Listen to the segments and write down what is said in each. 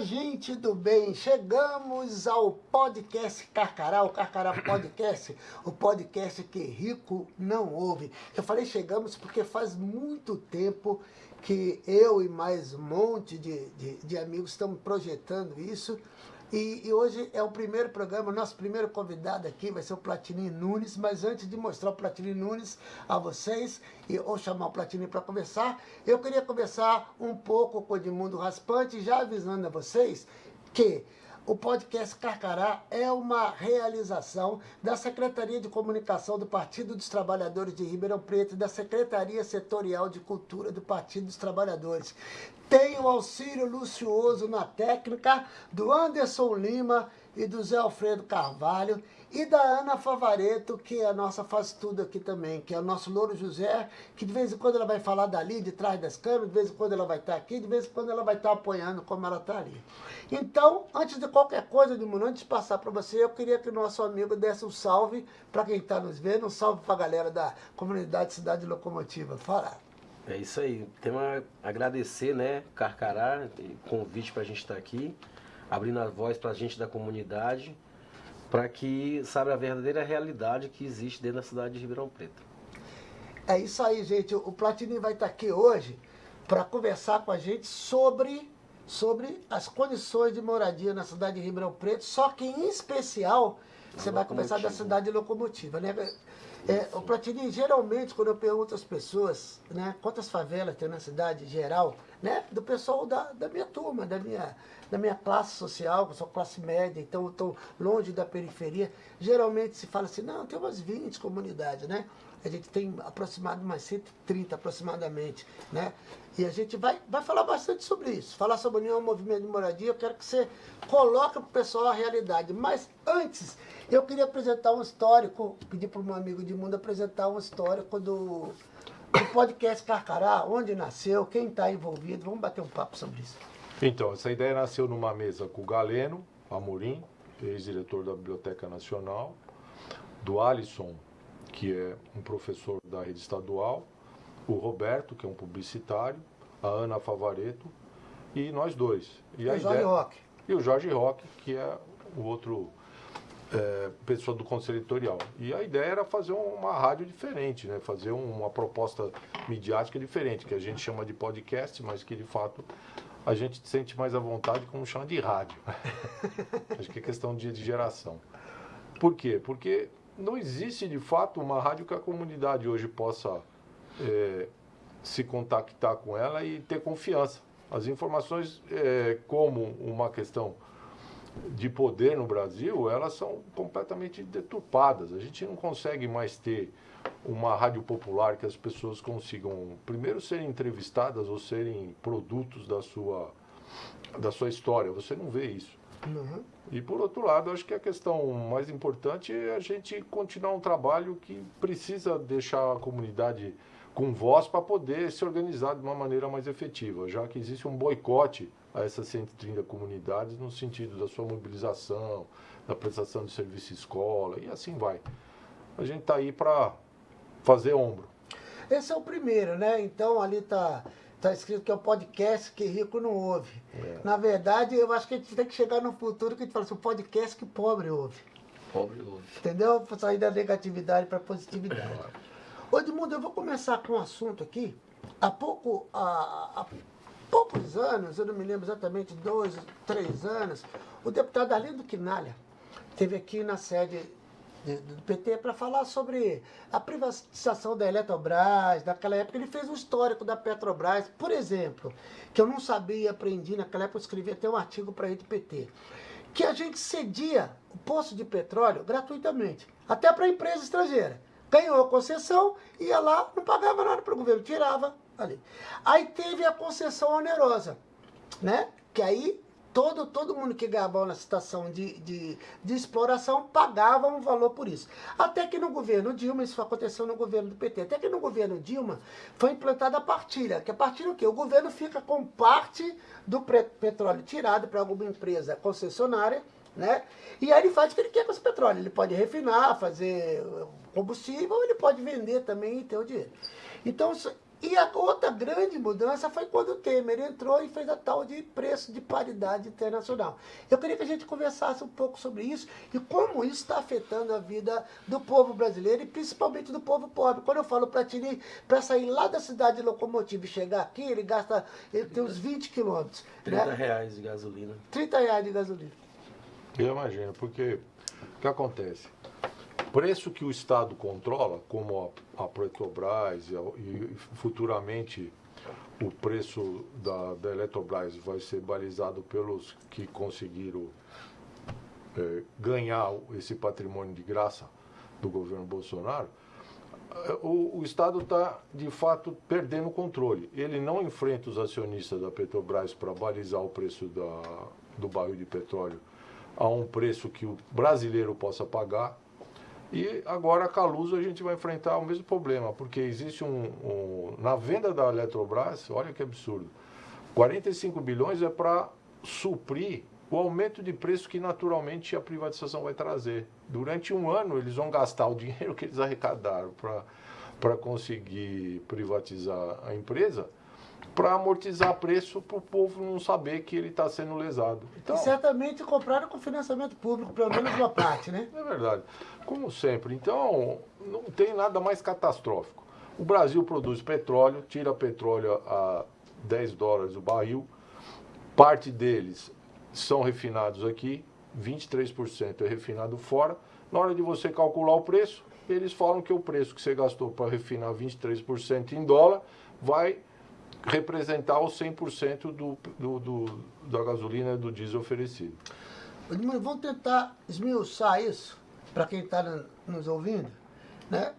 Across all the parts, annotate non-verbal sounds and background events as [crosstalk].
gente do bem, chegamos ao podcast Carcará, o Carcará Podcast, o podcast que rico não ouve. Eu falei chegamos porque faz muito tempo que eu e mais um monte de, de, de amigos estamos projetando isso. E, e, hoje é o primeiro programa, nosso primeiro convidado aqui vai ser o Platini Nunes, mas antes de mostrar o Platini Nunes a vocês, e, ou chamar o Platini para conversar, eu queria conversar um pouco com o Edmundo Raspante, já avisando a vocês que o podcast Carcará é uma realização da Secretaria de Comunicação do Partido dos Trabalhadores de Ribeirão Preto e da Secretaria Setorial de Cultura do Partido dos Trabalhadores. Tem o auxílio lucioso na técnica do Anderson Lima e do Zé Alfredo Carvalho e da Ana Favareto, que é a nossa faz tudo aqui também, que é o nosso Louro José, que de vez em quando ela vai falar dali, de trás das câmeras, de vez em quando ela vai estar aqui, de vez em quando ela vai estar apoiando como ela está ali. Então, antes de qualquer coisa, de antes de passar para você, eu queria que o nosso amigo desse um salve para quem está nos vendo, um salve para a galera da comunidade Cidade Locomotiva. Fala. É isso aí. Temos a agradecer, né, Carcará, convite para a gente estar tá aqui, abrindo a voz para a gente da comunidade para que saiba a verdadeira realidade que existe dentro da cidade de Ribeirão Preto. É isso aí, gente. O Platini vai estar aqui hoje para conversar com a gente sobre, sobre as condições de moradia na cidade de Ribeirão Preto, só que em especial você vai conversar da cidade locomotiva, né? É, o Platini, geralmente, quando eu pergunto às pessoas, né, quantas favelas tem na cidade geral, né, do pessoal da, da minha turma, da minha, da minha classe social, que sou classe média, então estou longe da periferia, geralmente se fala assim, não, tem umas 20 comunidades, né? A gente tem aproximadamente mais 130 aproximadamente, né? E a gente vai, vai falar bastante sobre isso. Falar sobre o Movimento de Moradia, eu quero que você coloque para o pessoal a realidade. Mas antes, eu queria apresentar um histórico, pedir para o meu amigo de mundo apresentar um histórico do, do podcast Carcará, onde nasceu, quem está envolvido. Vamos bater um papo sobre isso. Então, essa ideia nasceu numa mesa com o Galeno Amorim, ex-diretor da Biblioteca Nacional, do Alisson, que é um professor da rede estadual, o Roberto, que é um publicitário, a Ana Favareto e nós dois. E, e o Jorge Roque. E o Jorge Roque, que é o outro é, pessoa do Conselho Editorial. E a ideia era fazer uma rádio diferente, né? fazer uma proposta midiática diferente, que a gente chama de podcast, mas que de fato a gente sente mais à vontade como chama de rádio. [laughs] Acho que é questão de, de geração. Por quê? Porque não existe de fato uma rádio que a comunidade hoje possa é, se contactar com ela e ter confiança. As informações, é, como uma questão de poder no Brasil, elas são completamente deturpadas. A gente não consegue mais ter uma rádio popular que as pessoas consigam, primeiro, serem entrevistadas ou serem produtos da sua, da sua história. Você não vê isso. Uhum. E por outro lado, acho que a questão mais importante é a gente continuar um trabalho que precisa deixar a comunidade com voz para poder se organizar de uma maneira mais efetiva, já que existe um boicote a essas 130 comunidades no sentido da sua mobilização, da prestação de serviço escola e assim vai. A gente está aí para fazer ombro. Esse é o primeiro, né? Então ali está tá escrito que é o podcast que rico não ouve. É. Na verdade, eu acho que a gente tem que chegar no futuro que a gente fala assim, o podcast que pobre ouve. Pobre ouve. Entendeu? Sair da negatividade para a positividade. Ô Edmundo, eu vou começar com um assunto aqui. Há pouco, há, há poucos anos, eu não me lembro exatamente, dois, três anos, o deputado Arlindo Quinalha esteve aqui na sede do PT para falar sobre a privatização da Eletrobras, naquela época ele fez um histórico da Petrobras, por exemplo, que eu não sabia, aprendi, naquela época eu escrevi até um artigo para a rede PT, que a gente cedia o poço de petróleo gratuitamente, até para empresa estrangeira ganhou a concessão, ia lá, não pagava nada para o governo, tirava ali. Aí teve a concessão onerosa, né? Que aí todo, todo mundo que ganhava na situação de, de, de, exploração pagava um valor por isso. Até que no governo Dilma, isso aconteceu no governo do PT, até que no governo Dilma foi implantada a partilha. Que a partilha o quê? O governo fica com parte do petróleo tirado para alguma empresa concessionária, né? E aí ele faz o que ele quer com esse petróleo. Ele pode refinar, fazer combustível, ele pode vender também e ter o dinheiro. Então, E a outra grande mudança foi quando o Temer entrou e fez a tal de preço de paridade internacional. Eu queria que a gente conversasse um pouco sobre isso e como isso está afetando a vida do povo brasileiro e principalmente do povo pobre. Quando eu falo para Tini, para sair lá da cidade de locomotiva e chegar aqui, ele gasta, ele tem uns 20 quilômetros. 30 né? reais de gasolina. 30 reais de gasolina. Eu imagino, porque o que acontece? Preço que o Estado controla, como a, a Petrobras e, a- e futuramente o preço da, da Eletrobras vai ser balizado pelos que conseguiram eh, ganhar esse patrimônio de graça do governo Bolsonaro, eh, o, o Estado está, de fato, perdendo o controle. Ele não enfrenta os acionistas da Petrobras para balizar o preço da, do barril de petróleo a um preço que o brasileiro possa pagar. E agora a Caluso a gente vai enfrentar o mesmo problema, porque existe um, um- Na venda da Eletrobras, olha que absurdo, 45 bilhões é para suprir o aumento de preço que naturalmente a privatização vai trazer. Durante um ano eles vão gastar o dinheiro que eles arrecadaram para conseguir privatizar a empresa, para amortizar preço para o povo não saber que ele está sendo lesado. Então, E certamente compraram com financiamento público, pelo menos uma parte, né? é verdade. Como sempre. Então, não tem nada mais catastrófico. O Brasil produz petróleo, tira petróleo a 10 dólares o barril. Parte deles são refinados aqui, 23% é refinado fora. Na hora de você calcular o preço, eles falam que o preço que você gastou para refinar 23% em dólar vai representar os 100% do, do, do, da gasolina e do diesel oferecido. Vamos tentar esmiuçar isso para quem está nos ouvindo. Né?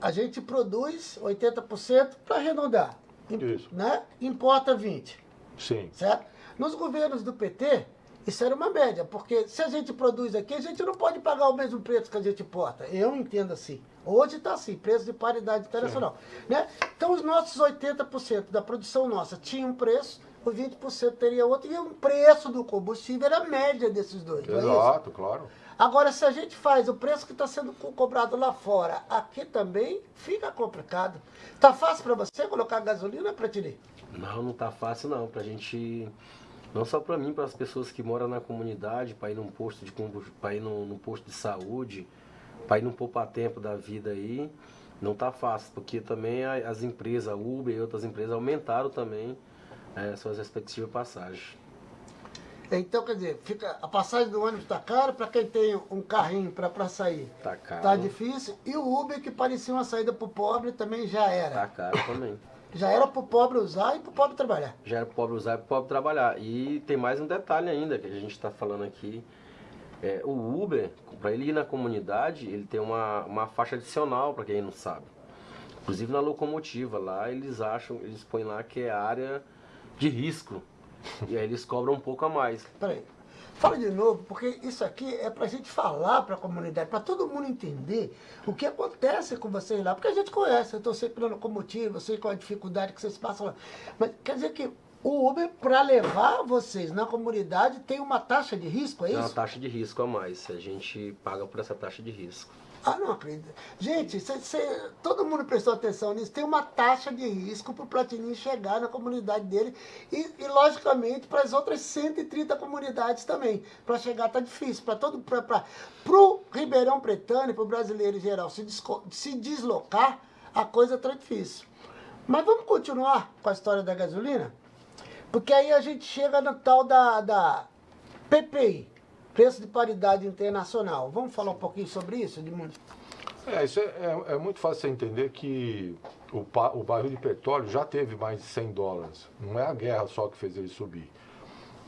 A gente produz 80% para arredondar. Isso. Né? Importa 20%. Sim. Certo? Nos governos do PT, isso era uma média, porque se a gente produz aqui, a gente não pode pagar o mesmo preço que a gente importa. Eu entendo assim. Hoje está assim, preço de paridade internacional. Né? Então, os nossos 80% da produção nossa tinha um preço, os 20% teria outro, e o preço do combustível era a média desses dois. é isso? Exato, claro. Agora, se a gente faz o preço que está sendo co- cobrado lá fora, aqui também fica complicado. Tá fácil para você colocar gasolina, Pratini? Não, não tá fácil não. Pra gente. Não só pra mim, para as pessoas que moram na comunidade, para ir num posto de para ir num, num posto de saúde, para ir num poupa-tempo da vida aí, não tá fácil, porque também as empresas, a Uber e outras empresas aumentaram também eh, suas respectivas passagens. Então, quer dizer, fica, a passagem do ônibus está cara para quem tem um carrinho para sair. Tá caro. Tá difícil. E o Uber, que parecia uma saída para o pobre, também já era. caro também. Já era para o pobre usar e para o pobre trabalhar. Já era pro pobre usar e pro pobre trabalhar. E tem mais um detalhe ainda que a gente está falando aqui. É, o Uber, para ele ir na comunidade, ele tem uma, uma faixa adicional, para quem não sabe. Inclusive na locomotiva, lá eles acham, eles põem lá que é área de risco. E aí eles cobram um pouco a mais. Peraí. Fala de novo, porque isso aqui é para a gente falar para a comunidade, para todo mundo entender o que acontece com vocês lá. Porque a gente conhece, eu estou sempre na locomotiva, eu sei qual a dificuldade que vocês passam lá. Mas quer dizer que o Uber, para levar vocês na comunidade, tem uma taxa de risco, é Tem uma isso? taxa de risco a mais. A gente paga por essa taxa de risco. Ah, não acredito. Gente, cê- cê- todo mundo prestou atenção nisso. Tem uma taxa de risco para o Platini chegar na comunidade dele e, e, logicamente, para as outras 130 comunidades também. Para chegar tá difícil. Para todo, para o Ribeirão Pretano para o brasileiro em geral se, desco- se deslocar, a coisa tá difícil. Mas vamos continuar com a história da gasolina? Porque aí a gente chega no tal da, da PPI, Preço de Paridade Internacional. Vamos falar um pouquinho sobre isso, Edmundo? É, isso é, é- é muito fácil você entender que o, o barril de petróleo já teve mais de 100 dólares. Não é a guerra só que fez ele subir.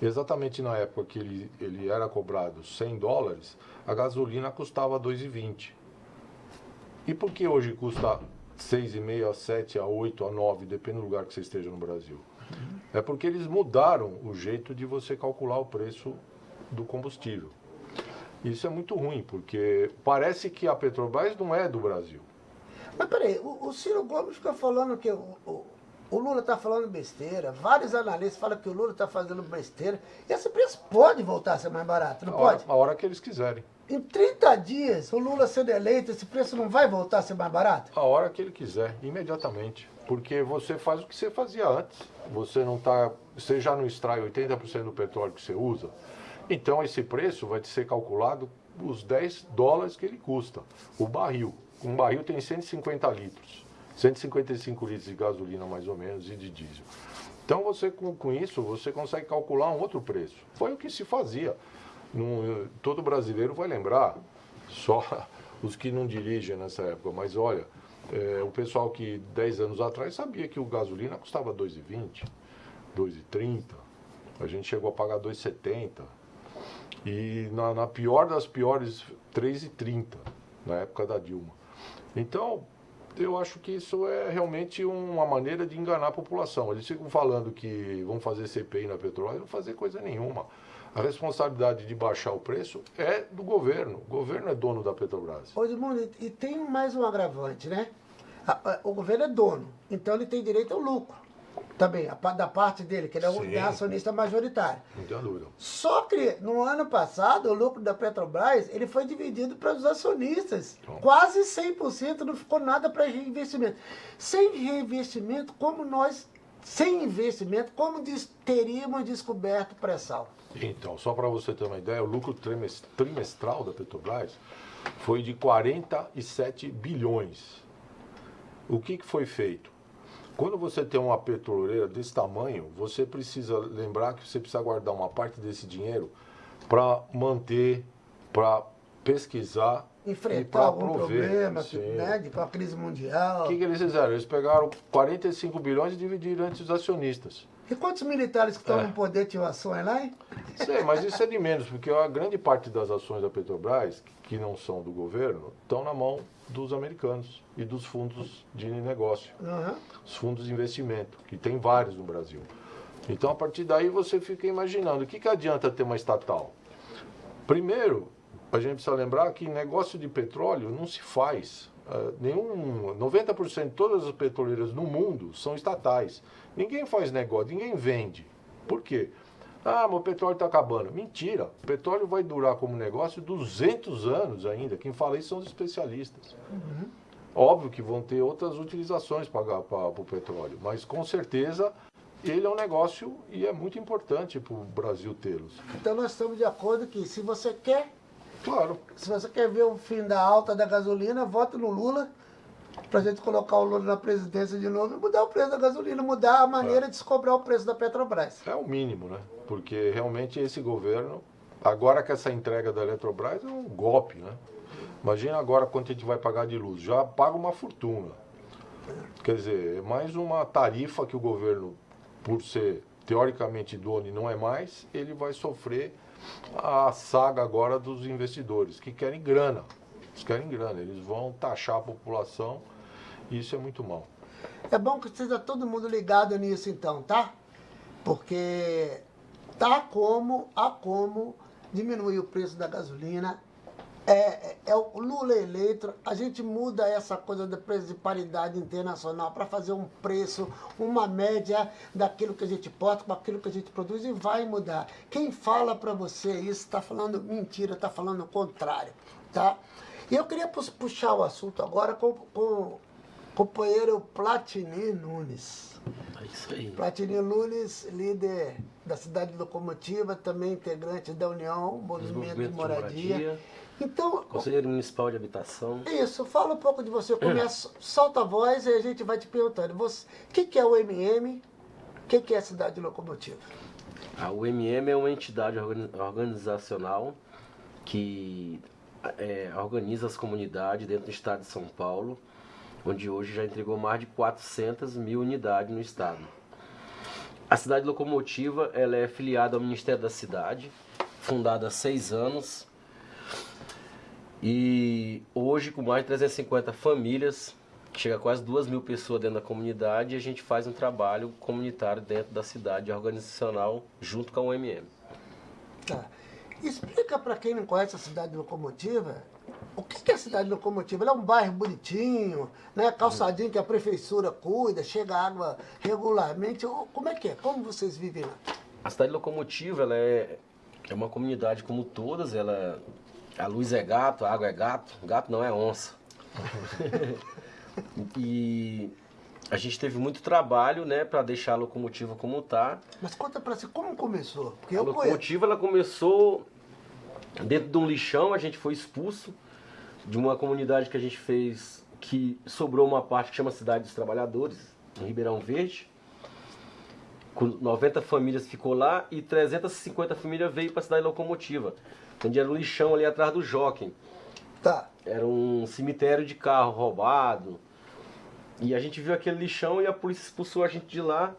Exatamente na época que ele, ele era cobrado 100 dólares, a gasolina custava 2,20. E por que hoje custa 6,5 a 7, a 8, a 9, depende do lugar que você esteja no Brasil? É porque eles mudaram o jeito de você calcular o preço do combustível. Isso é muito ruim, porque parece que a Petrobras não é do Brasil. Mas peraí, o, o Ciro Gomes fica falando que o, o, o Lula está falando besteira, vários analistas falam que o Lula está fazendo besteira. Esse preço pode voltar a ser mais barato, não A hora, pode? a hora que eles quiserem. em 30 dias, o Lula sendo eleito, esse preço não vai voltar a ser mais barato? A hora que ele quiser, imediatamente. Porque você faz o que você fazia antes. Você não tá. Você já não extrai 80% do petróleo que você usa. Então esse preço vai ser calculado os 10 dólares que ele custa. O barril. Um barril tem 150 litros. 155 litros de gasolina mais ou menos e de diesel. Então você com, com isso você consegue calcular um outro preço. Foi o que se fazia. Todo brasileiro vai lembrar, só [laughs] os que não dirigem nessa época, mas olha, é, o pessoal que 10 anos atrás sabia que o gasolina custava 2,20, 2,30, a gente chegou a pagar 2,70 e na, na, pior das piores 3,30 na época da Dilma. Então, eu acho que isso é realmente uma maneira de enganar a população. Eles ficam falando que vão fazer CPI na petróleo, não fazer coisa nenhuma. A responsabilidade de baixar o preço é do governo. O governo é dono da Petrobras. Ô, Edmundo, e tem mais um agravante, né? O governo é dono, então ele tem direito ao lucro. Também, da parte dele, que ele é o acionista majoritário. Não tem dúvida. Só que no ano passado, o lucro da Petrobras ele foi dividido para os acionistas. Então. Quase 100%, não ficou nada para reinvestimento. Sem reinvestimento, como nós, sem investimento, como teríamos descoberto pré-sal? Então, só para você ter uma ideia, o lucro trimestral da Petrobras foi de 47 bilhões. O que, que foi feito? Quando você tem uma petroleira desse tamanho, você precisa lembrar que você precisa guardar uma parte desse dinheiro para manter, para pesquisar enfrentar algum problema, né, de uma crise mundial. O que, que, eles fizeram? Eles pegaram 45 bilhões e dividiram entre os acionistas. E quantos militares que estão é. no poder tinham ações lá, hein? Sei, mas isso é de menos, porque a grande parte das ações da Petrobras, que não são do governo, estão na mão dos americanos e dos fundos de negócio, uhum. os fundos de investimento, que tem vários no Brasil. Então, a partir daí, você fica imaginando, o que, que adianta ter uma estatal? Primeiro, a gente precisa lembrar que negócio de petróleo não se faz. Uh, nenhum 90% de todas as petroleiras no mundo são estatais. Ninguém faz negócio, ninguém vende. Por quê? Ah, mas o petróleo está acabando. Mentira. O petróleo vai durar como negócio 200 anos ainda. Quem fala isso são os especialistas. Uhum. Óbvio que vão ter outras utilizações para o petróleo, mas com certeza ele é um negócio e é muito importante para o Brasil tê-los. Então nós estamos de acordo que se você quer Claro. Se você quer ver o fim da alta da gasolina, vote no Lula para a gente colocar o Lula na presidência de novo e mudar o preço da gasolina, mudar a maneira é. de se cobrar o preço da Petrobras. É o mínimo, né? Porque realmente esse governo, agora que essa entrega da Eletrobras é um golpe, né? Imagina agora quanto a gente vai pagar de luz. Já paga uma fortuna. Quer dizer, é mais uma tarifa que o governo, por ser teoricamente dono e não é mais, ele vai sofrer a saga agora dos investidores, que querem grana. Eles querem grana, eles vão taxar a população e isso é muito mal. É bom que esteja todo mundo ligado nisso então, tá? Porque tá como, a como diminuir o preço da gasolina é, é, é, o Lula eleito, a gente muda essa coisa da preço de paridade internacional para fazer um preço, uma média daquilo que a gente porta com aquilo que a gente produz e vai mudar. Quem fala para você isso está falando mentira, está falando o contrário, tá? E eu queria puxar o assunto agora com, com o companheiro Platini Nunes. É isso aí. Platini Nunes, líder da cidade locomotiva, também integrante da União, Movimento, de Moradia. moradia então, Conselheiro Municipal de Habitação. Isso, fala um pouco de você. Começa, solta a voz e a gente vai te perguntando. O que, que é o MM? O que, que é a Cidade Locomotiva? A UMM é uma entidade organizacional que é, organiza as comunidades dentro do estado de São Paulo, onde hoje já entregou mais de 400 mil unidades no estado. A Cidade Locomotiva ela é filiada ao Ministério da Cidade, fundada há seis anos e hoje, com mais de 350 famílias, chega a quase duas mil pessoas dentro da comunidade, e a gente faz um trabalho comunitário dentro da cidade organizacional, junto com o MM. Tá. Explica para quem não conhece a cidade locomotiva, o que é a cidade locomotiva? Ela é um bairro bonitinho, né? calçadinho que a prefeitura cuida, chega água regularmente. Como é que é? Como vocês vivem lá? A cidade locomotiva ela é, é uma comunidade como todas, ela A luz é gato, a água é gato, gato não é onça. [laughs] e a gente teve muito trabalho, né, para deixar a locomotiva como tá. Mas conta para você como começou? Porque a locomotiva ela começou dentro de um lixão, a gente foi expulso de uma comunidade que a gente fez que sobrou uma parte que chama Cidade dos Trabalhadores, em Ribeirão Verde. Com 90 famílias ficou lá e 350 famílias veio para a cidade locomotiva. Onde era um lixão ali atrás do Jockey. Tá. Era um cemitério de carro roubado. E a gente viu aquele lixão e a polícia expulsou a gente de lá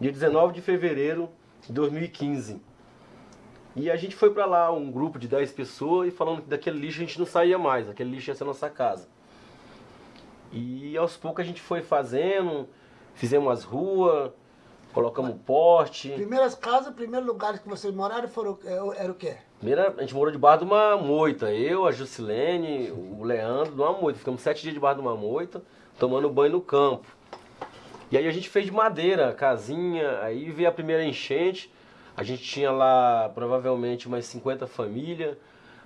dia 19 de fevereiro de 2015. E a gente foi para lá, um grupo de 10 pessoas, e falando que daquele lixo a gente não saía mais, aquele lixo ia ser nossa casa. E aos poucos a gente foi fazendo, fizemos as ruas, colocamos poste. Primeiras casas, primeiros lugares que vocês moraram foram, é, era o quê? Primeira, a gente morou debaixo de uma moita, eu, a Jusilene, o Leandro, numa moita. Ficamos sete dias debaixo de uma moita, tomando banho no campo. E aí a gente fez de madeira, casinha, aí veio a primeira enchente, a gente tinha lá provavelmente umas 50 famílias,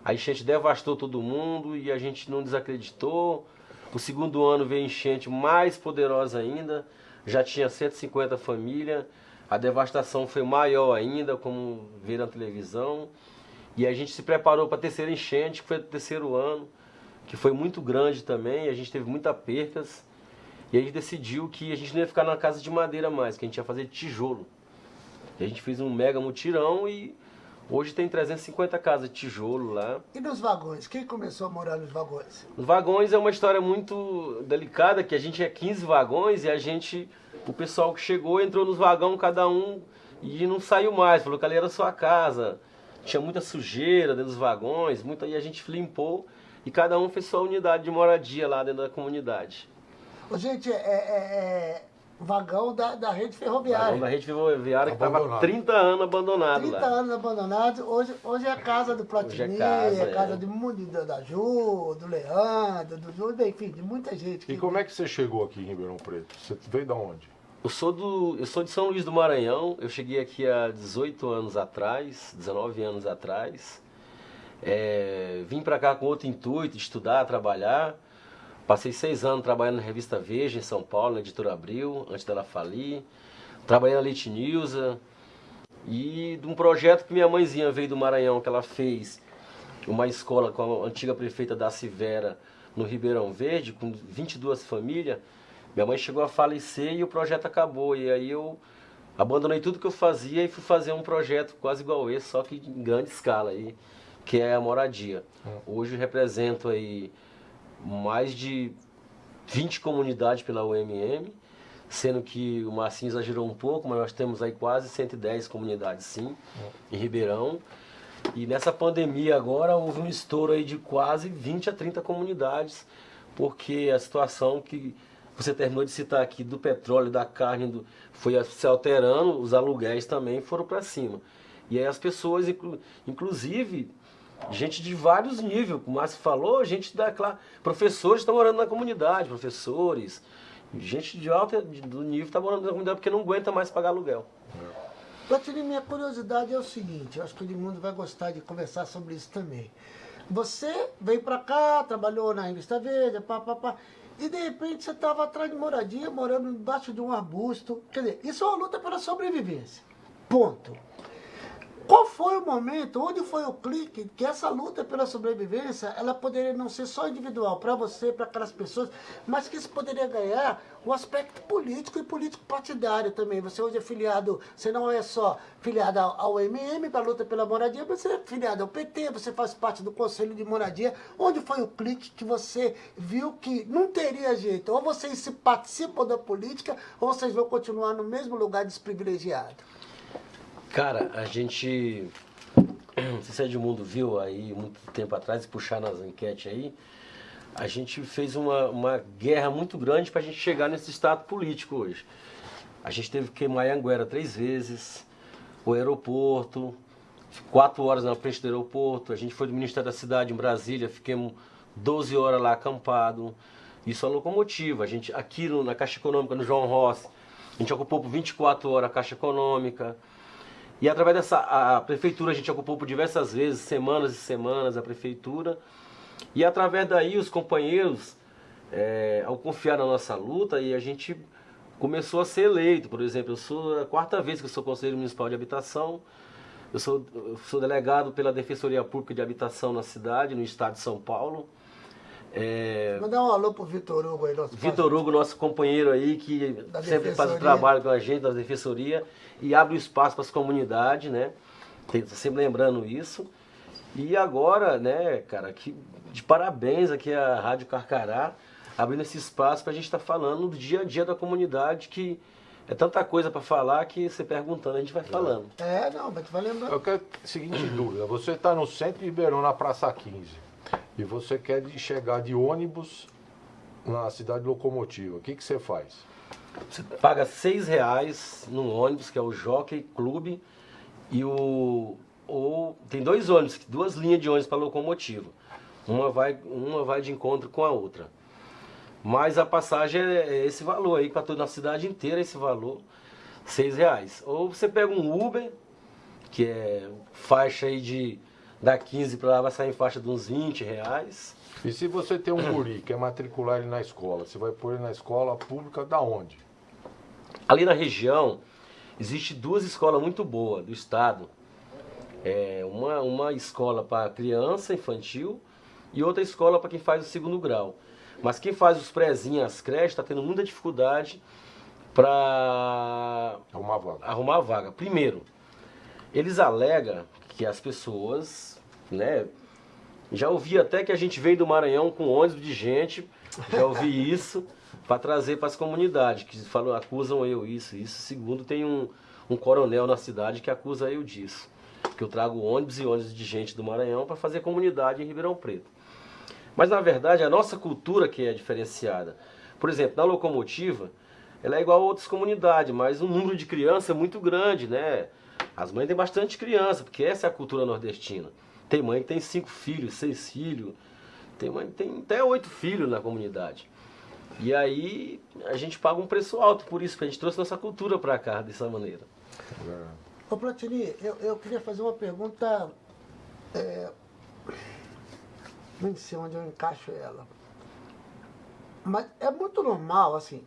a enchente devastou todo mundo e a gente não desacreditou. O segundo ano veio enchente mais poderosa ainda, já tinha 150 famílias, a devastação foi maior ainda, como viram na televisão. E a gente se preparou para a terceira enchente, que foi o terceiro ano, que foi muito grande também, a gente teve muitas percas. E a gente decidiu que a gente não ia ficar na casa de madeira mais, que a gente ia fazer tijolo. E a gente fez um mega mutirão e Hoje tem 350 casas de tijolo lá. E nos vagões? Quem começou a morar nos vagões? Nos vagões é uma história muito delicada, que a gente é 15 vagões e a gente, o pessoal que chegou entrou nos vagões cada um e não saiu mais, falou que ali era sua casa. Tinha muita sujeira dentro dos vagões, muita, e a gente limpou e cada um fez sua unidade de moradia lá dentro da comunidade. Ô, gente, é, é, é vagão da, da rede ferroviária. Vagão da rede ferroviária que estava 30 anos abandonado 30 lá. anos abandonado. Hoje, hoje é a casa do Platini, é casa, é casa é. de mundo da Ju, do Leandro, do Ju, enfim, de muita gente. E como é que você chegou aqui em Ribeirão Preto? Você veio da onde? Eu sou, do, eu sou de São Luís do Maranhão, eu cheguei aqui há 18 anos atrás, 19 anos atrás. É, vim para cá com outro intuito, estudar, trabalhar. Passei seis anos trabalhando na revista Veja, em São Paulo, na editora Abril, antes dela falir. Trabalhei na Leite News. E de um projeto que minha mãezinha veio do Maranhão, que ela fez uma escola com a antiga prefeita da Civera, no Ribeirão Verde, com 22 famílias. Minha mãe chegou a falecer e o projeto acabou. E aí eu abandonei tudo que eu fazia e fui fazer um projeto quase igual esse, só que em grande escala, aí, que é a moradia. Hoje represento aí mais de 20 comunidades pela UMM, sendo que o Marcinho exagerou um pouco, mas nós temos aí quase 110 comunidades sim, em Ribeirão. E nessa pandemia agora houve um estouro aí de quase 20 a 30 comunidades, porque a situação que você terminou de citar aqui do petróleo, da carne, do, foi se alterando, os aluguéis também foram para cima. E aí as pessoas, inclusive, gente de vários níveis, como o Márcio falou, gente da classe, professores estão morando na comunidade, professores, gente de alto do nível está morando na comunidade porque não aguenta mais pagar aluguel. Platini, minha curiosidade é o seguinte, eu acho que todo mundo vai gostar de conversar sobre isso também. Você veio para cá, trabalhou na revista Veja, pá, pá, pá, e de repente você estava atrás de moradia, morando embaixo de um arbusto. Quer dizer, isso é uma luta pela sobrevivência. Ponto. Qual foi o momento, onde foi o clique que essa luta pela sobrevivência, ela poderia não ser só individual para você, para aquelas pessoas, mas que isso poderia ganhar o aspecto político e político partidário também. Você hoje é filiado, você não é só filiado ao MM para a luta pela moradia, você é filiado ao PT, você faz parte do Conselho de Moradia. Onde foi o clique que você viu que não teria jeito? Ou vocês se participam da política, ou vocês vão continuar no mesmo lugar desprivilegiado? Cara, a gente. Não sei se é Edmundo viu aí muito tempo atrás, puxar nas enquetes aí. A gente fez uma, uma guerra muito grande para a gente chegar nesse estado político hoje. A gente teve que queimar Anguera três vezes, o aeroporto, quatro horas na frente do aeroporto. A gente foi do Ministério da Cidade em Brasília, fiquemos 12 horas lá acampado. Isso é locomotiva. A gente, aqui no, na Caixa Econômica, no João Rossi, a gente ocupou por 24 horas a Caixa Econômica. E através dessa a prefeitura a gente ocupou por diversas vezes, semanas e semanas a prefeitura. E através daí os companheiros, é, ao confiar na nossa luta, e a gente começou a ser eleito. Por exemplo, eu sou a quarta vez que eu sou conselheiro municipal de habitação. Eu sou, eu sou delegado pela Defensoria Pública de Habitação na cidade, no estado de São Paulo. É... Mandar um alô pro Vitor Hugo aí, nosso Vitor Hugo, nosso companheiro aí, que sempre faz o trabalho com a gente, da Defensoria, e abre o espaço para as comunidades, né? Sempre lembrando isso. E agora, né, cara, que, de parabéns aqui a Rádio Carcará, abrindo esse espaço para a gente estar tá falando do dia a dia da comunidade, que é tanta coisa para falar que você perguntando, a gente vai falando. É, não, mas vai lembrando. Eu quero seguinte dúvida, você está no centro de Ribeirão, na Praça 15 e você quer chegar de ônibus na cidade locomotiva, o que, que você faz? Você paga seis reais no ônibus, que é o Jockey Clube, e o. Ou, tem dois ônibus, duas linhas de ônibus para locomotiva. Uma vai, uma vai de encontro com a outra. Mas a passagem é, é esse valor aí, para toda a cidade inteira esse valor, seis reais. Ou você pega um Uber, que é faixa aí de da 15 para lá vai sair em faixa de uns 20 reais. E se você tem um [clears throat] guri, quer matricular ele na escola, você vai pôr ele na escola pública da onde? Ali na região, existe duas escolas muito boas do estado. É uma, uma escola para criança infantil e outra escola para quem faz o segundo grau. Mas quem faz os prézinhos, as creches, está tendo muita dificuldade para arrumar vaga. arrumar vaga. Primeiro, eles alegam que as pessoas né? Já ouvi até que a gente veio do Maranhão com ônibus de gente, já ouvi [laughs] isso, para trazer para as comunidades, que falam, acusam eu isso, isso. Segundo, tem um, um coronel na cidade que acusa eu disso. Que eu trago ônibus e ônibus de gente do Maranhão para fazer comunidade em Ribeirão Preto. Mas na verdade a nossa cultura que é diferenciada. Por exemplo, na locomotiva, ela é igual a outras comunidades, mas o número de crianças é muito grande, né? As mães têm bastante criança, porque essa é a cultura nordestina. Tem mãe que tem cinco filhos, seis filhos. Tem mãe que tem até oito filhos na comunidade. E aí a gente paga um preço alto por isso, porque a gente trouxe nossa cultura para cá dessa maneira. Ô Platini, eu, eu queria fazer uma pergunta. É, nem sei onde eu encaixo ela. Mas é muito normal, assim,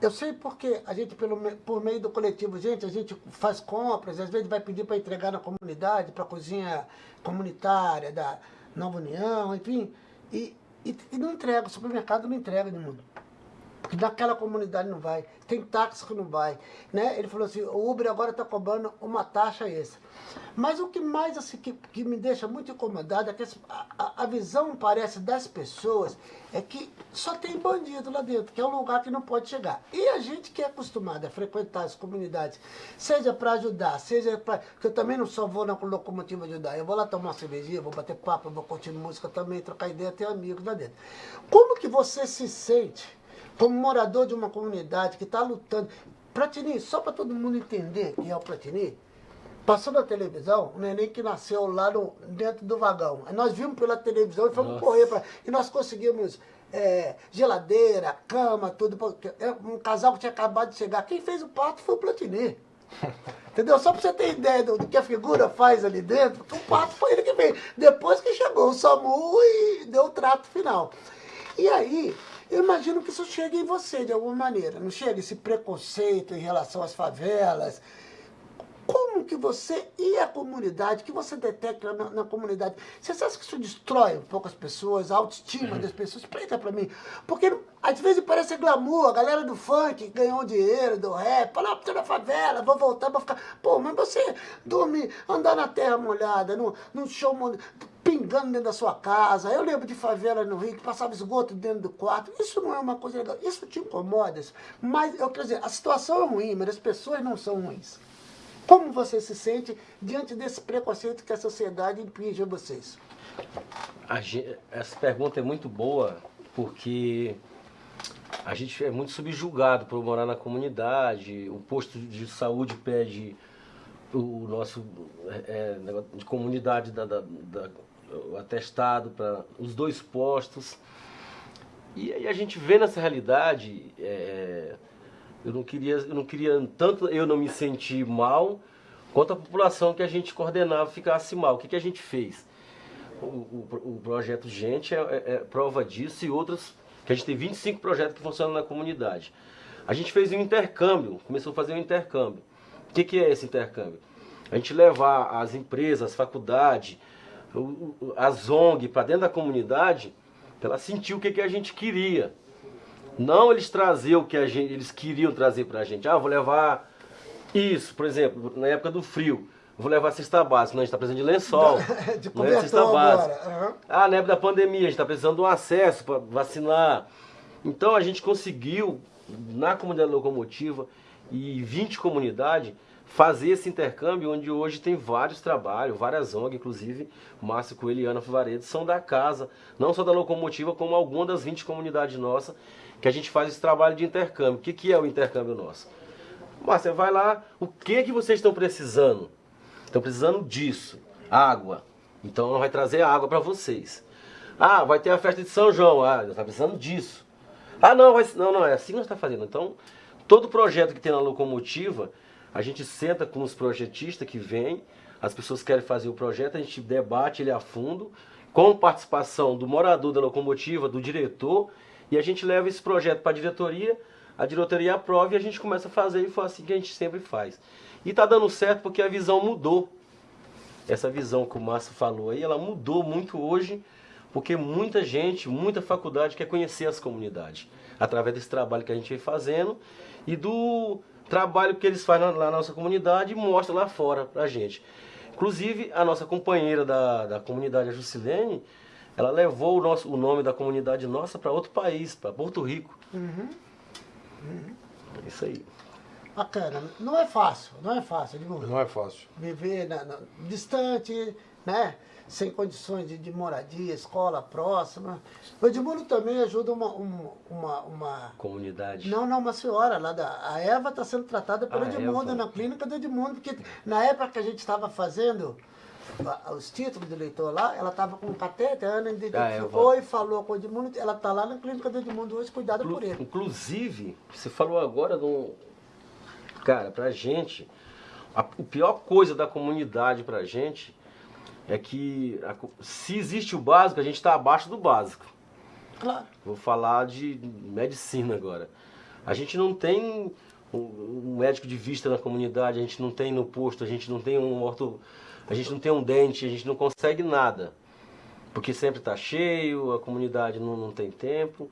eu sei porque a gente, pelo, por meio do coletivo, gente, a gente faz compras, às vezes vai pedir para entregar na comunidade, para a cozinha comunitária da Nova União, enfim, e, e, e não entrega, o supermercado não entrega. Porque naquela comunidade não vai. Tem táxi que não vai. Né? Ele falou assim, o Uber agora está cobrando uma taxa essa. Mas o que mais assim, que, que me deixa muito incomodado é que a, a visão, parece, das pessoas é que só tem bandido lá dentro, que é um lugar que não pode chegar. E a gente que é acostumado a frequentar as comunidades, seja para ajudar, seja para... Porque eu também não só vou na locomotiva ajudar, eu vou lá tomar uma cervejinha, vou bater papo, vou curtir música também, trocar ideia, ter amigos lá dentro. Como que você se sente como morador de uma comunidade que está lutando. Platini, só para todo mundo entender quem é o Platini, passou na televisão, o neném que nasceu lá no, dentro do vagão. Nós vimos pela televisão e fomos Nossa. correr para. E nós conseguimos é, geladeira, cama, tudo. É um casal que tinha acabado de chegar. Quem fez o parto foi o Platini. [laughs] Entendeu? Só para você ter ideia do, do, que a figura faz ali dentro, o parto foi ele que fez. Depois que chegou o SAMU e deu o trato final. E aí, eu imagino que isso chega em você de alguma maneira, não chega esse preconceito em relação às favelas. Como que você e a comunidade, que você detecta na, na comunidade, você acha que isso destrói um pouco as pessoas, a autoestima das pessoas? Explica pra mim. Porque às vezes parece glamour, a galera do funk ganhou dinheiro, do rap, fala, ah, tô na favela, vou voltar pra ficar. Pô, mas você dormir, andar na terra molhada, num, num show pingando dentro da sua casa. Eu lembro de favela no Rio que passava esgoto dentro do quarto. Isso não é uma coisa legal. Isso te incomoda. Mas, eu quero dizer, a situação é ruim, mas as pessoas não são ruins. Como você se sente diante desse preconceito que a sociedade impinge a vocês? Essa pergunta é muito boa, porque a gente é muito subjugado por morar na comunidade. O posto de saúde pede o nosso é, é de comunidade da, da, da o atestado para os dois postos. E aí a gente vê nessa realidade, é, eu não queria, eu não queria tanto eu não me sentir mal, quanto a população que a gente coordenava ficasse mal. O que, que a gente fez? O, o, o projeto Gente é, é, é, prova disso e outros, que a gente tem 25 projetos que funcionam na comunidade. A gente fez um intercâmbio, começou a fazer um intercâmbio. O que, que é esse intercâmbio? A gente levar as empresas, as faculdades, as ONG para dentro da comunidade, para ela sentir o que, que a gente queria. Não eles trazer o que a gente, eles queriam trazer para a gente. Ah, vou levar isso, por exemplo, na época do frio. Vou levar cesta básica. Não, a gente está precisando de lençol. [laughs] de não é cesta básica. Uhum. Ah, na época da pandemia, a gente está precisando de um acesso para vacinar. Então a gente conseguiu, na comunidade locomotiva e 20 comunidades, fazer esse intercâmbio onde hoje tem vários trabalhos, várias ONG, inclusive Márcio Coelho e Ana Fivaredo, são da casa, não só da locomotiva, como alguma das 20 comunidades nossas, que a gente faz esse trabalho de intercâmbio. O que, é o intercâmbio nosso? Márcio, vai lá, o que que vocês estão precisando? Estão precisando disso, água. Então não vai trazer água para vocês. Ah, vai ter a festa de São João. Ah, está precisando disso. Ah, não, vai, não, não, é assim que nós está fazendo. Então, todo projeto que tem na locomotiva, a gente senta com os projetistas que vêm, as pessoas querem fazer o projeto, a gente debate ele a fundo, com participação do morador da locomotiva, do diretor, e a gente leva esse projeto para a diretoria, a diretoria aprova e a gente começa a fazer, e foi assim que a gente sempre faz. E está dando certo porque a visão mudou. Essa visão que o Márcio falou aí, ela mudou muito hoje, porque muita gente, muita faculdade quer conhecer as comunidades, através desse trabalho que a gente vem fazendo e do trabalho que eles fazem lá na nossa comunidade e mostra lá fora pra gente. Inclusive, a nossa companheira da, da comunidade, a Jusilene, ela levou o, nosso, o nome da comunidade nossa para outro país, para Porto Rico. Uhum. Uhum. É isso aí. Bacana. Não é fácil, não é fácil. Digo, não é fácil. Viver na, na, distante, né? Sem condições de, de, moradia, escola próxima. O Edmundo também ajuda uma, uma, uma, Comunidade. Não, não, uma senhora lá da. A Eva está sendo tratada pelo ah, Edmundo, Eva. na clínica do Edmundo, porque na época que a gente estava fazendo os títulos de leitor lá, ela estava com um catéter, a Ana identificou ah, e falou com o Edmundo, ela está lá na clínica do Edmundo hoje, cuidada Inclu por ele. Inclusive, você falou agora do. Cara, pra gente, a, a pior coisa da comunidade pra gente é que a, se existe o básico, a gente está abaixo do básico. Claro. Vou falar de medicina agora. A gente não tem um médico de vista na comunidade, a gente não tem no posto, a gente não tem um orto, a gente não tem um dente, a gente não consegue nada. Porque sempre está cheio, a comunidade não, não tem tempo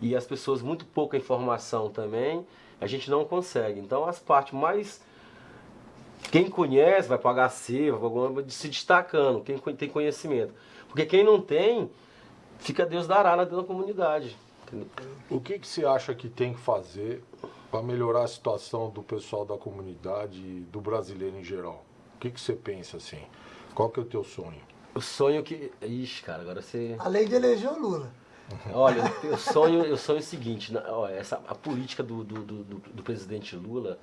e as pessoas muito pouca informação também, a gente não consegue. Então as partes mais quem conhece vai para HC, vai se destacando, quem tem conhecimento. Porque quem não tem, fica Deus dará na da comunidade. O que, que você acha que tem que fazer para melhorar a situação do pessoal da comunidade e do brasileiro em geral? O que, que você pensa assim? Qual que é o teu sonho? O sonho que. Ixi, cara, agora você. Além de eleger o Lula. [laughs] Olha, eu sonho, eu sonho o seguinte, olha, essa, a política do, do, do, do presidente Lula,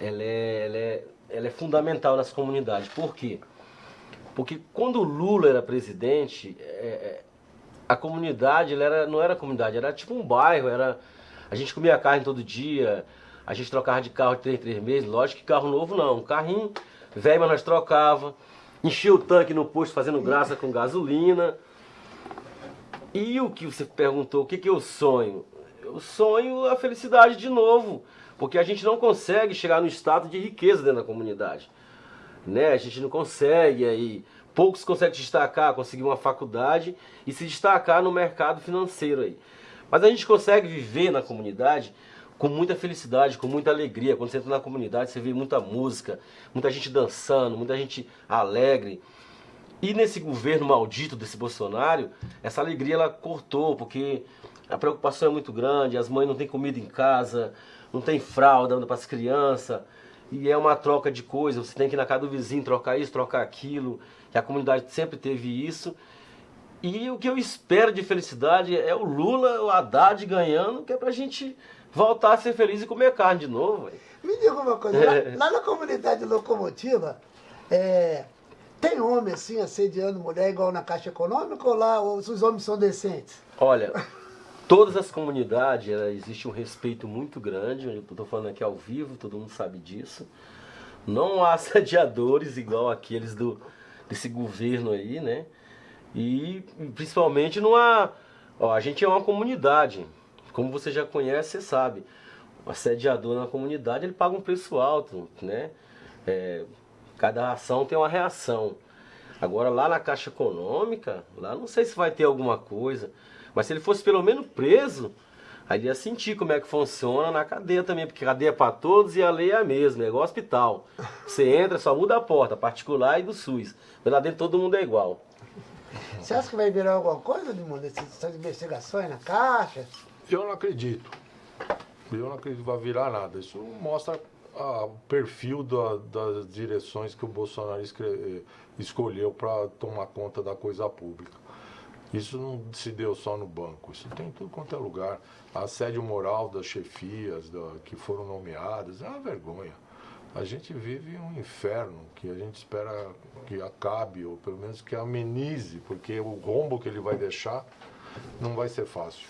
ela é, ela é, ela é fundamental nas comunidades. Por quê? Porque quando o Lula era presidente, é, é a comunidade ela era, não era comunidade, era tipo um bairro, era, a gente comia carne todo dia, a gente trocava de carro de três, três meses, lógico que carro novo não, um carrinho velho, mas nós trocava, enchia o tanque no posto fazendo graça com gasolina. E o que você perguntou, o que, que eu sonho? Eu sonho a felicidade de novo. Porque a gente não consegue chegar no estado de riqueza dentro da comunidade. Né? A gente não consegue aí. Poucos conseguem destacar, conseguir uma faculdade e se destacar no mercado financeiro aí. Mas a gente consegue viver na comunidade com muita felicidade, com muita alegria. Quando você entra na comunidade, você vê muita música, muita gente dançando, muita gente alegre. E nesse governo maldito desse Bolsonaro, essa alegria ela cortou, porque a preocupação é muito grande, as mães não têm comida em casa, não tem fralda para as crianças, e é uma troca de coisas, você tem que ir na casa do vizinho trocar isso, trocar aquilo, e a comunidade sempre teve isso. E o que eu espero de felicidade é o Lula, o Haddad ganhando, que é pra gente voltar a ser feliz e comer carne de novo. Véio. Me diga uma coisa, é. lá, [laughs] lá, na comunidade locomotiva, é, tem homem assim assediando mulher igual na Caixa Econômica ou lá os homens são decentes? Olha, todas as comunidades existe um respeito muito grande, eu estou falando aqui ao vivo, todo mundo sabe disso. não há [laughs] assediadores igual aqueles do, desse governo aí, né? E principalmente não há. Ó, a gente é uma comunidade. Como você já conhece, você sabe. O assediador na comunidade ele paga um preço alto, né? É, cada ação tem uma reação. Agora lá na Caixa Econômica, lá não sei se vai ter alguma coisa. Mas se ele fosse pelo menos preso, aí ia sentir como é que funciona na cadeia também, porque cadeia é para todos e a lei é a mesma, é igual hospital. Você entra, só muda a porta, particular e do SUS. Mas lá dentro todo mundo é igual. Você acha que vai virar alguma coisa, Edmundo, essas investigações na Caixa? Eu não acredito. Eu não acredito que vai virar nada. Isso mostra o perfil da, das direções que o Bolsonaro escreve, escolheu para tomar conta da coisa pública. Isso não se deu só no banco, isso tem em tudo quanto é lugar. A assédio moral das chefias da, que foram nomeadas é uma vergonha. A gente vive um inferno que a gente espera que acabe, ou pelo menos que amenize, porque o rombo que ele vai deixar não vai ser fácil.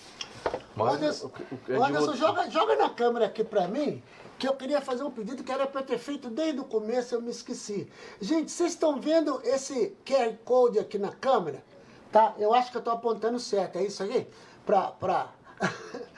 Mas, Anderson, Anderson joga, joga na câmera aqui para mim, que eu queria fazer um pedido que era para ter feito desde o começo, eu me esqueci. Gente, vocês estão vendo esse QR Code aqui na câmera? Tá? Eu acho que eu estou apontando certo, é isso aí? Para... Pra... [laughs]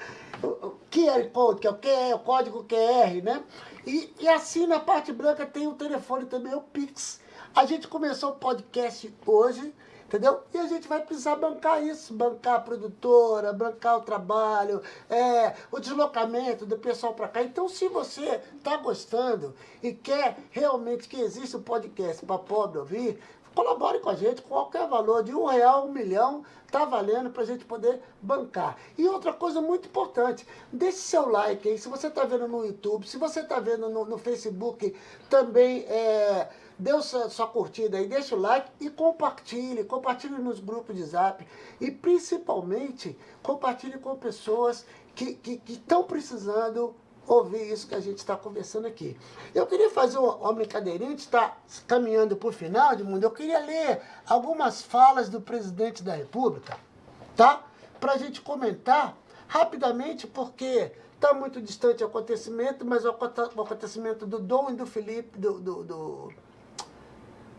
QR Code, que é o, QR, o código QR, né? E, e assim na parte branca tem o telefone também, o Pix. A gente começou o podcast hoje, entendeu? E a gente vai precisar bancar isso, bancar a produtora, bancar o trabalho, é, o deslocamento do pessoal para cá. Então, se você está gostando e quer realmente que exista um podcast para pobre ouvir, colabore com a gente, qualquer valor, de um real, um milhão, tá valendo para a gente poder bancar. E outra coisa muito importante, deixe seu like aí, se você está vendo no YouTube, se você está vendo no, no, Facebook, também é, dê sua, sua curtida aí, deixa o like e compartilhe, compartilhe nos grupos de zap e principalmente compartilhe com pessoas que estão precisando ouvir isso que a gente está conversando aqui. Eu queria fazer uma, brincadeirinha, a gente está caminhando para o final de mundo, eu queria ler algumas falas do presidente da República, tá? Para a gente comentar rapidamente, porque está muito distante o acontecimento, mas o acontecimento do Dom e do Felipe, do, do,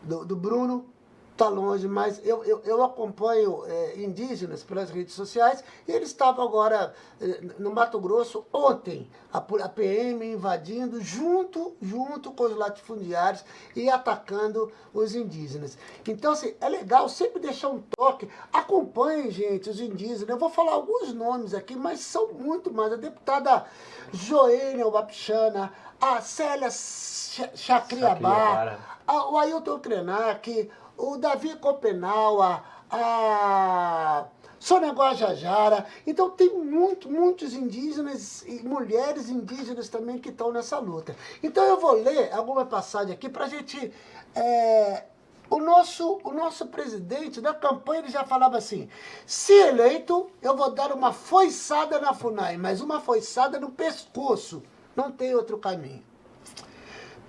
do, do Bruno, está longe, mas eu, eu, eu acompanho é, indígenas pelas redes sociais e eles estavam agora é, no Mato Grosso ontem, a, a, PM invadindo junto, junto com os latifundiários e atacando os indígenas. Então, assim, é legal sempre deixar um toque. Acompanhem, gente, os indígenas. Eu vou falar alguns nomes aqui, mas são muito mais. A deputada Joênia Wapixana, a Célia Chacriabá, o Ailton Krenak, o Davi Copenaua, a Sônia Guajajara. Então tem muito, muitos indígenas e mulheres indígenas também que estão nessa luta. Então eu vou ler alguma passagem aqui para a gente... É, o nosso, o nosso presidente, na campanha, ele já falava assim, se eleito, eu vou dar uma foiçada na FUNAI, mas uma foiçada no pescoço. Não tem outro caminho.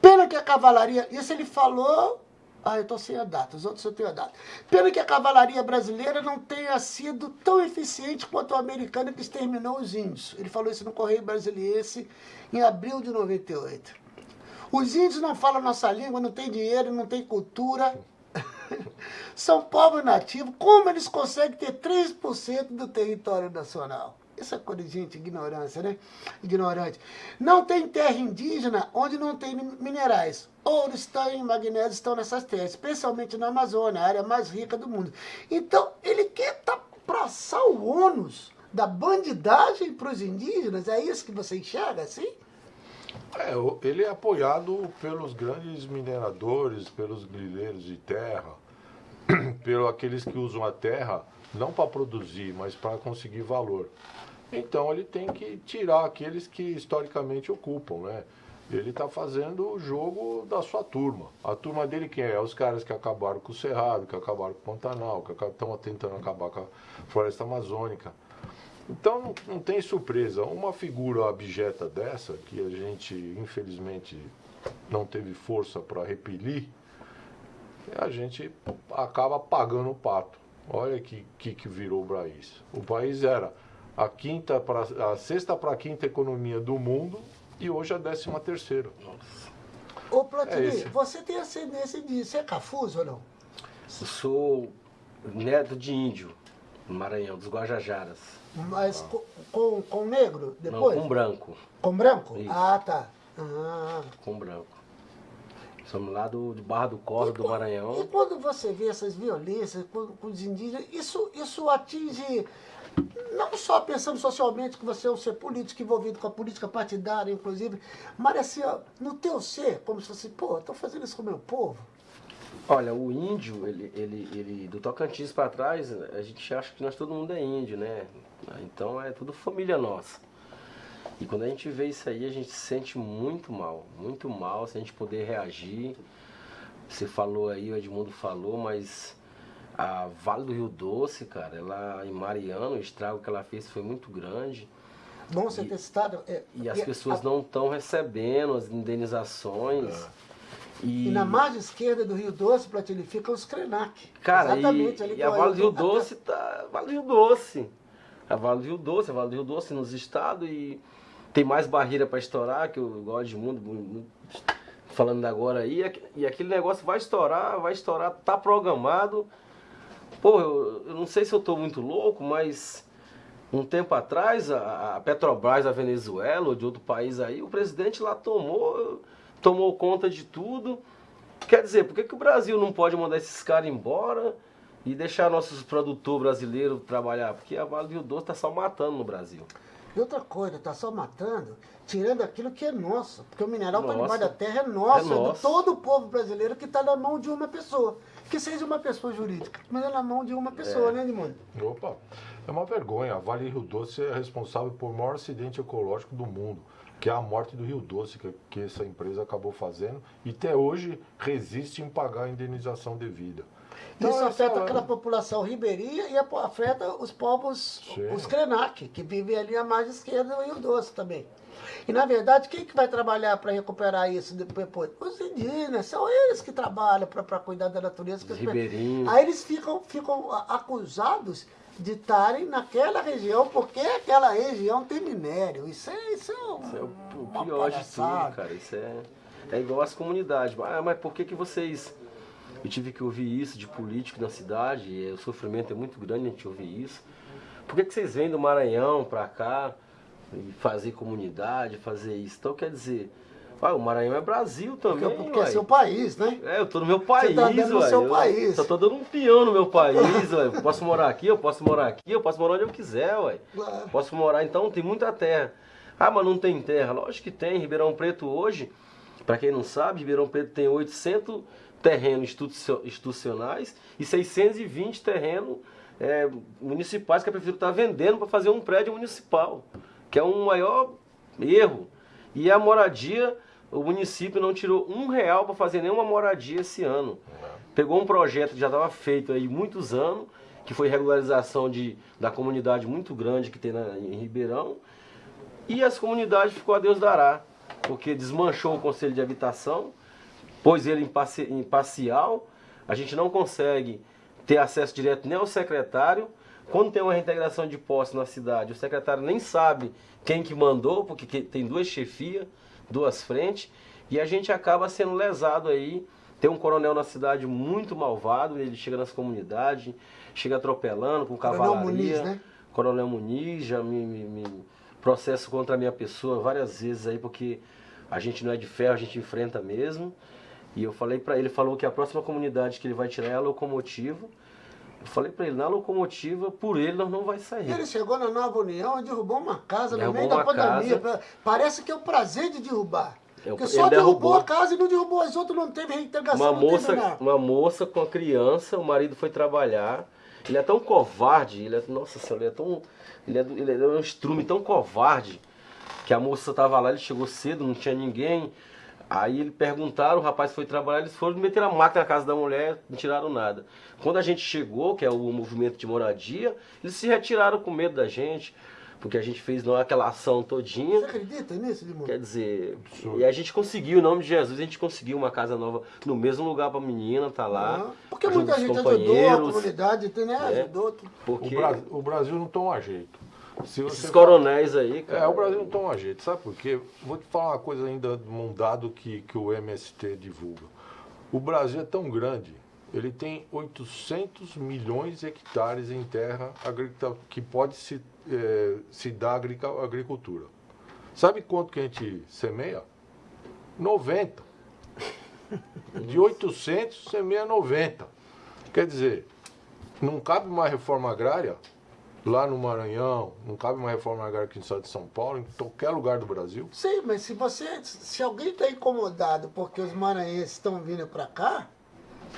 Pena que a cavalaria... Isso ele falou ah, eu estou sem a data, os outros eu tenho a data. Pena que a cavalaria brasileira não tenha sido tão eficiente quanto a americana que exterminou os índios. Ele falou isso no Correio Brasiliense em abril de 98. Os índios não falam nossa língua, não têm dinheiro, não têm cultura. [laughs] São povos nativos. Como eles conseguem ter 3% do território nacional? Essa coisa de gente, ignorância, né? Ignorante. Não tem terra indígena onde não tem minerais. Ouro, estanho e magnésio estão nessas terras, especialmente na Amazônia, a área mais rica do mundo. Então, ele quer passar o ônus da bandidagem para os indígenas? É isso que você enxerga, assim? É, ele é apoiado pelos grandes mineradores, pelos grileiros de terra, [clears throat] pelos aqueles que usam a terra não para produzir, mas para conseguir valor. Então ele tem que tirar aqueles que historicamente ocupam, né? Ele está fazendo o jogo da sua turma. A turma dele quem é? Os caras que acabaram com o Cerrado, que acabaram com o Pantanal, que estão tentando acabar com a floresta amazônica. Então não, não tem surpresa. Uma figura abjeta dessa, que a gente infelizmente não teve força para repelir, a gente acaba pagando o pato. Olha que, que, que virou o país. O país era a quinta pra, a sexta para a quinta economia do mundo e hoje a décima terceira. Ô, Platini, É você tem ascendência de... Você é cafuso ou não? Eu sou neto de índio, no Maranhão, dos Guajajaras. Mas com, com, com negro Não, depois? com branco. Com branco? Isso. Ah, tá. Ah. Com branco. Somos lá do, de Barra do Corvo, do E Maranhão. quando você vê essas violências com, com os indígenas, isso, isso atinge, não só pensando socialmente que você é um ser político envolvido com a política partidária, inclusive, mas assim, ó, no teu ser, como se fosse, pô, estou fazendo isso com o meu povo. Olha, o índio, ele, ele, ele do Tocantins para trás, a gente acha que nós todo mundo é índio, né? Então é tudo família nossa. E quando a gente vê isso aí, a gente se sente muito mal, muito mal, sem a gente poder reagir. Você falou aí, o Edmundo falou, mas a Vale do Rio Doce, cara, ela em Mariano, o estrago que ela fez foi muito grande. Bom você ter citado. é, E as e pessoas a- não estão recebendo as indenizações. E na margem esquerda do Rio Doce, Platini, fica os Krenak. Cara, Exatamente, e, ali e a Vale do Rio Doce tá. Vale do Rio Doce. A Vale do Rio Doce, a Vale do Rio Doce nos estados e tem mais barreira para estourar, que eu gosto de mundo, falando agora aí, e e aquele negócio vai estourar, vai estourar, tá programado. Pô, eu, eu não sei se eu tô muito louco, mas um tempo atrás, a, a Petrobras da Venezuela ou de outro país aí, o presidente lá tomou, tomou conta de tudo. Quer dizer, por que, que o Brasil não pode mandar esses caras embora e deixar nossos produtores brasileiros trabalhar? Porque a Vale do Doce está só matando no Brasil. E outra coisa, tá só matando, tirando aquilo que é nosso. Porque o mineral para debaixo da terra é nosso, É é, nosso. de todo o povo brasileiro que está na mão de uma pessoa. Que seja uma pessoa jurídica, mas é na mão de uma pessoa, É. né, Edmundo? Opa, é uma vergonha. A Vale Rio Doce é responsável por maior acidente ecológico do mundo, que é a morte do Rio Doce, que, que essa empresa acabou fazendo, e até hoje resiste em pagar a indenização devida. Então, Isso afeta aquela população ribeirinha e afeta os povos, Sim. os Krenak, que vivem ali à margem esquerda do Rio Doce também. E, na verdade, quem que vai trabalhar para recuperar isso depois? Os indígenas, são eles que trabalham para cuidar da natureza. Os ribeirinhos. Aí eles ficam, ficam acusados de estarem naquela região, porque aquela região tem minério. Isso é, isso é, um, Isso é o, o pior de tudo, cara. Isso é, é igual as comunidades. Ah, mas por que, que vocês. Eu tive que ouvir isso de político na cidade, o sofrimento é muito grande a gente ouvir isso. Por que, que vocês vêm do Maranhão pra cá e fazer comunidade, fazer isso? Então quer dizer, o Maranhão é Brasil também. Porque, porque é seu país, né? É, eu tô no meu país, tá do uai. seu eu país. Só tô dando um peão no meu país. Eu posso morar aqui, eu posso morar aqui, eu posso morar onde eu quiser, ué. Claro. Posso morar, então tem muita terra. Ah, mas não tem terra. Lógico que tem. Ribeirão Preto hoje, para quem não sabe, Ribeirão Preto tem 800 terrenos institucio- institucionais e 620 terrenos é, municipais que a prefeitura está vendendo para fazer um prédio municipal, que é um maior erro. E a moradia, o município não tirou um real para fazer nenhuma moradia esse ano. Pegou um projeto que já estava feito aí muitos anos, que foi regularização de, da comunidade muito grande que tem na, em Ribeirão, e as comunidades ficou a Deus dará, porque desmanchou o Conselho de Habitação, pôs ele em parci- em parcial, a gente não consegue ter acesso direto nem ao secretário. Quando tem uma reintegração de posse na cidade, o secretário nem sabe quem que mandou, porque que- tem duas chefias, duas frentes, e a gente acaba sendo lesado aí. Tem um coronel na cidade muito malvado, ele chega nas comunidades, chega atropelando com Coronel cavalaria. Muniz, né? Coronel Muniz já me, me- me processo contra a minha pessoa várias vezes aí, porque a gente não é de ferro, a gente enfrenta mesmo. E eu falei pra ele, falou que a próxima comunidade que ele vai tirar é a locomotiva. Eu falei pra ele, na locomotiva, por ele nós não vai sair. Ele chegou na Nova União e derrubou uma casa no Derrubou meio da pandemia. casa. Parece que é o prazer de derrubar. É, Porque ele só derrubou derrubou. a casa e não derrubou as outras, não teve reintegração. Uma moça, uma moça com a criança, o marido foi trabalhar. Ele é tão covarde, ele é, nossa senhora, ele é tão, ele é, ele é um estrume tão covarde que a moça estava lá, ele chegou cedo, não tinha ninguém. Aí ele perguntaram, o rapaz foi trabalhar, eles foram meter a máquina na casa da mulher, não tiraram nada. Quando a gente chegou, que é o movimento de moradia, eles se retiraram com medo da gente, porque a gente fez não aquela ação todinha. Você acredita nisso, Edmundo? Quer dizer, Absurdo. e a gente conseguiu, em nome de Jesus, a gente conseguiu uma casa nova no mesmo lugar pra menina, tá lá. Ah, Porque muita gente ajudou a comunidade, tem, né? Ajudou. tudo. O, Porque Bra- o Brasil não toma jeito. Se Esses coronéis aí, cara. É, o Brasil não toma jeito, sabe por quê? Vou te falar uma coisa ainda, um dado que, que o MST divulga. O Brasil é tão grande, ele tem 800 milhões de hectares em terra que pode se, é, se dar agricultura. Sabe quanto que a gente semeia? 90. [laughs] De 800, semeia 90. Quer dizer, não cabe uma reforma agrária lá no Maranhão, não cabe uma reforma agrária aqui estado de São Paulo, em qualquer lugar do Brasil. Sim, mas se você, se alguém está incomodado porque os maranhenses estão vindo para cá,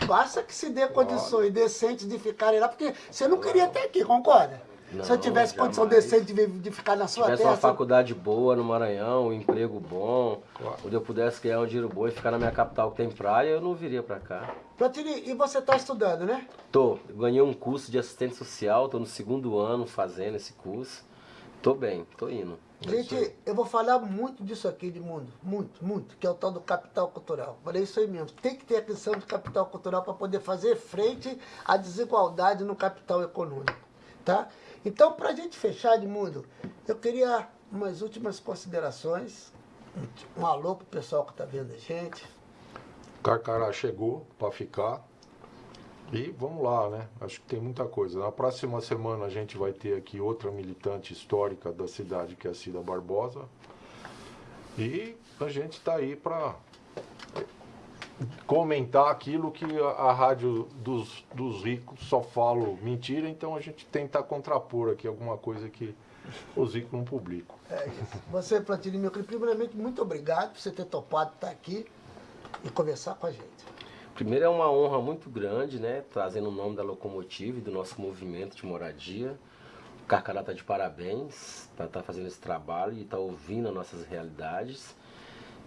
basta que se dê condições decentes de ficarem lá, porque você não queria estar aqui, concorda? Não, Se eu tivesse jamais. condição decente de, de ficar na sua terra... Se tivesse uma faculdade boa no Maranhão, um emprego bom, claro. onde eu pudesse ganhar um dinheiro bom e ficar na minha capital que tem praia, eu não viria para cá. Platini, e você está estudando, né? Tô. Ganhei um curso de assistente social, tô no segundo ano fazendo esse curso. Tô bem, tô indo. Gente, eu vou falar muito disso aqui de mundo, muito, muito, que é o tal do capital cultural. Falei isso aí mesmo. Tem que ter a questão de capital cultural para poder fazer frente à desigualdade no capital econômico, tá? Então, para a gente fechar, Edmundo, eu queria umas últimas considerações. Um alô para o pessoal que está vendo a gente. Carcará chegou para ficar. E vamos lá, né? Acho que tem muita coisa. Na próxima semana a gente vai ter aqui outra militante histórica da cidade, que é a Cida Barbosa. E a gente está aí para comentar aquilo que a, a rádio dos, dos ricos só fala mentira, então a gente tenta contrapor aqui alguma coisa que os ricos não publicam. É isso. Você, Platini, meu querido, primeiramente, muito obrigado por você ter topado estar aqui e conversar com a gente. Primeiro é uma honra muito grande, né? Trazendo o nome da locomotiva e do nosso movimento de moradia. O Carcará está de parabéns para estar tá fazendo esse trabalho e estar tá ouvindo as nossas realidades.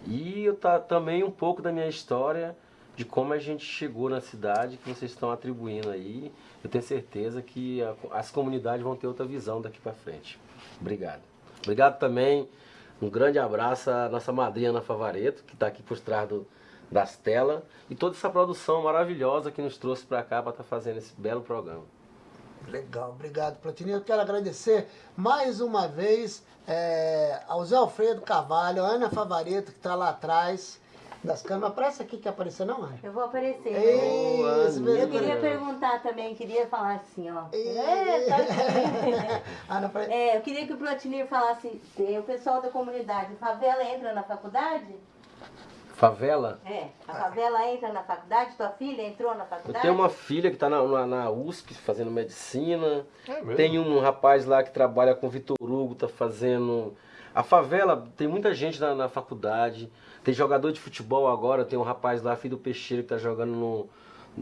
E eu tá também um pouco da minha história de como a gente chegou na cidade que vocês estão atribuindo aí. Eu tenho certeza que a, as comunidades vão ter outra visão daqui para frente. Obrigado. Obrigado também. Um grande abraço à nossa madrinha Ana Favareto, que está aqui por trás do, das telas, e toda essa produção maravilhosa que nos trouxe para cá para estar tá fazendo esse belo programa. Legal, obrigado, Platini. Eu quero agradecer mais uma vez é, ao Zé Alfredo Carvalho, a Ana Favareto, que está lá atrás das câmeras. Aparece aqui que apareceu, não, Ana? Eu vou aparecer. Isso, eu queria perguntar também, queria falar assim, ó. É, tá [laughs] Ana, é, eu queria que o Platini falasse, o pessoal da comunidade, favela entra na faculdade? Favela? É, a favela entra na faculdade, tua filha entrou na faculdade? Eu tenho uma filha que está na, na, na, USP fazendo medicina. É tem um rapaz lá que trabalha com Vitor Hugo, está fazendo. A favela tem muita gente na, na, faculdade. Tem jogador de futebol agora, tem um rapaz lá, filho do Peixeiro, que está jogando no.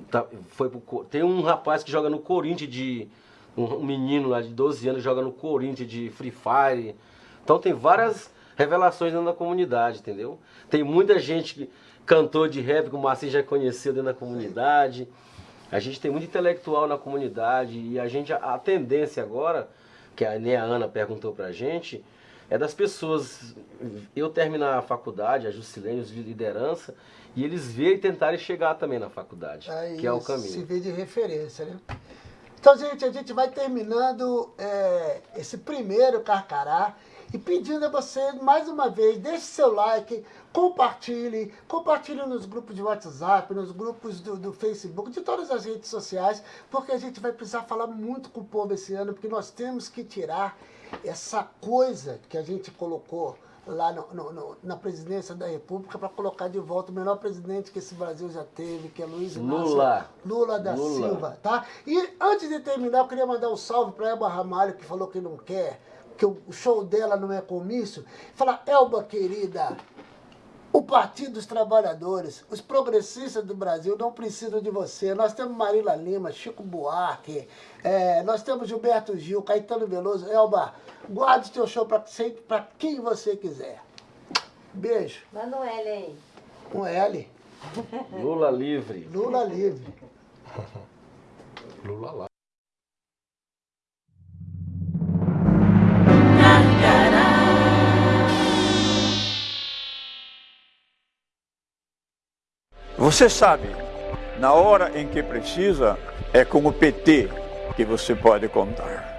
Tá, foi pro, tem um rapaz que joga no Corinthians de. Um, um menino lá de 12 anos joga no Corinthians de Free Fire. Então tem várias revelações dentro da comunidade, entendeu? Tem muita gente que cantou de rap, como o Marcinho já conheceu dentro da comunidade. A gente tem muito intelectual na comunidade e a gente, a, tendência agora, que a, nem a Ana perguntou pra gente, é das pessoas, eu terminar a faculdade, a Juscelene, os de liderança, e eles verem e tentarem chegar também na faculdade, Aí, que é o caminho. Se vê de referência, né? Então, gente, a gente vai terminando é, esse primeiro Carcará. E pedindo a você, mais uma vez, deixe seu like, compartilhe, compartilhe nos grupos de WhatsApp, nos grupos do, do, Facebook, de todas as redes sociais, porque a gente vai precisar falar muito com o povo esse ano, porque nós temos que tirar essa coisa que a gente colocou lá no, no, no, na presidência da República para colocar de volta o melhor presidente que esse Brasil já teve, que é Luiz Inácio Lula, Lula da Lula. Silva, tá? E antes de terminar, eu queria mandar um salve para Eba Ramalho, que falou que não quer que o show dela não é comício, fala, Elba querida, o Partido dos Trabalhadores, os progressistas do Brasil não precisam de você. Nós temos Marila Lima, Chico Buarque, é, nós temos Gilberto Gil, Caetano Veloso. Elba, guarde o seu show para quem você quiser. Beijo. Manda um L aí. Um L. Lula livre. Lula livre. Lula lá. Você sabe, na hora em que precisa, é com o PT que você pode contar.